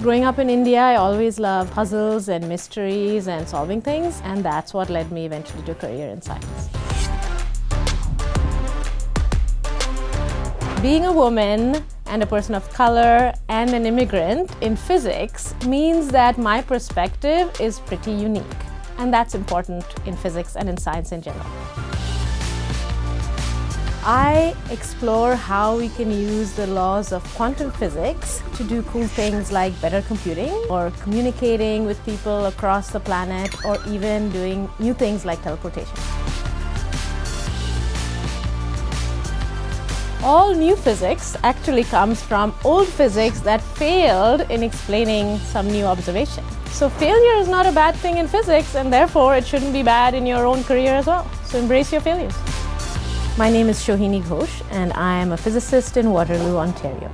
Growing up in India, I always loved puzzles and mysteries and solving things, and that's what led me eventually to a career in science. Being a woman and a person of color and an immigrant in physics means that my perspective is pretty unique. And that's important in physics and in science in general. I explore how we can use the laws of quantum physics to do cool things like better computing or communicating with people across the planet or even doing new things like teleportation. All new physics actually comes from old physics that failed in explaining some new observation. So failure is not a bad thing in physics and therefore it shouldn't be bad in your own career as well. So embrace your failures. My name is Shohini Ghosh and I am a physicist in Waterloo, Ontario.